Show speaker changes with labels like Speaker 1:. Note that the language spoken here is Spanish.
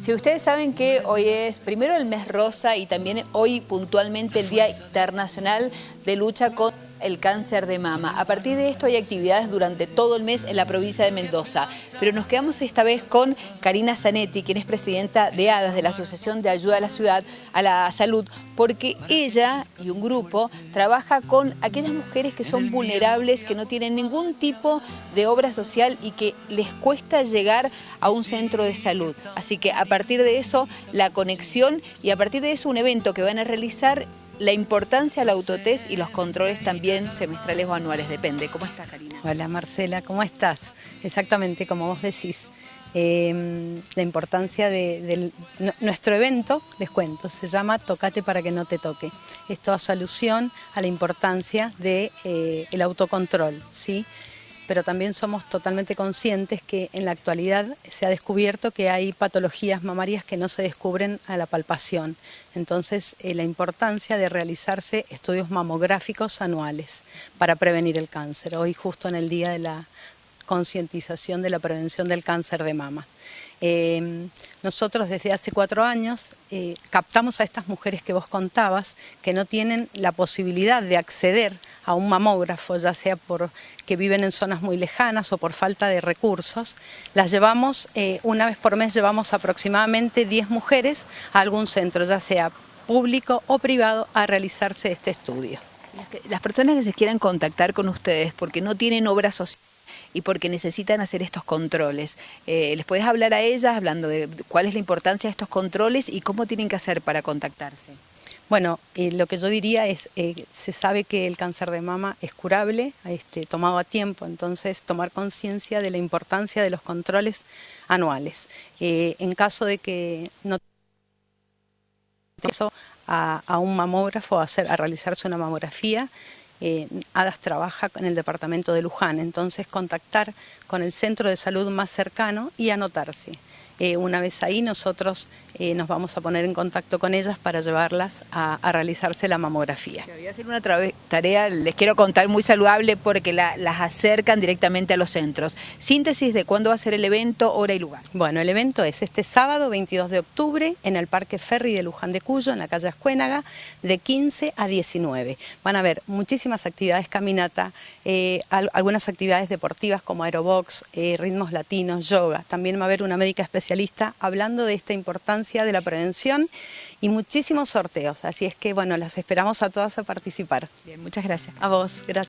Speaker 1: Si ustedes saben que hoy es primero el mes rosa y también hoy puntualmente el Día Internacional de Lucha contra el cáncer de mama. A partir de esto hay actividades durante todo el mes en la provincia de Mendoza, pero nos quedamos esta vez con Karina Zanetti, quien es presidenta de ADAS, de la Asociación de Ayuda a la Ciudad, a la Salud, porque ella y un grupo trabaja con aquellas mujeres que son vulnerables, que no tienen ningún tipo de obra social y que les cuesta llegar a un centro de salud. Así que a partir de eso, la conexión y a partir de eso un evento que van a realizar la importancia del autotest y los controles también semestrales o anuales, depende. ¿Cómo estás, Karina?
Speaker 2: Hola, Marcela, ¿cómo estás? Exactamente como vos decís. Em, la importancia de, nuestro evento, les cuento, se llama Tocate para que no te toque. Esto hace alusión a la importancia del de, eh, autocontrol, ¿sí? Pero también somos totalmente conscientes que en la actualidad se ha descubierto que hay patologías mamarias que no se descubren a la palpación. Entonces, eh, la importancia de realizarse estudios mamográficos anuales para prevenir el cáncer. Hoy justo en el día de la concientización de la prevención del cáncer de mama. Em, nosotros desde hace cuatro años eh, captamos a estas mujeres que vos contabas que no tienen la posibilidad de acceder a un mamógrafo, ya sea porque viven en zonas muy lejanas o por falta de recursos. Las llevamos, eh, una vez por mes llevamos aproximadamente 10 mujeres a algún centro, ya sea público o privado, a realizarse este estudio.
Speaker 1: Las personas que se quieran contactar con ustedes porque no tienen obra social, y porque necesitan hacer estos controles. Eh, ¿Les puedes hablar a ellas hablando de cuál es la importancia de estos controles y cómo tienen que hacer para contactarse?
Speaker 2: Bueno, eh, lo que yo diría es, eh, se sabe que el cáncer de mama es curable, este, tomado a tiempo, entonces tomar conciencia de la importancia de los controles anuales. en caso de que no a, a un mamógrafo a realizarse una mamografía, eh, ADAS trabaja en el departamento de Luján, entonces contactar con el centro de salud más cercano y anotarse. Eh, una vez ahí nosotros eh, nos vamos a poner en contacto con ellas para llevarlas a, realizarse la mamografía.
Speaker 1: Voy a hacer una tarea, les quiero contar, muy saludable porque las acercan directamente a los centros. Síntesis de cuándo va a ser el evento, hora y lugar.
Speaker 2: Bueno, el evento es este sábado 22 de octubre en el Parque Ferry de Luján de Cuyo, en la calle Ascuénaga, de 15 a 19. Van a haber muchísimas actividades caminata, eh, algunas actividades deportivas como aerobox, ritmos latinos, yoga. También va a haber una médica especial hablando de esta importancia de la prevención y muchísimos sorteos. Así es que, bueno, las esperamos a todas a participar.
Speaker 1: Bien, muchas gracias.
Speaker 2: A vos, gracias.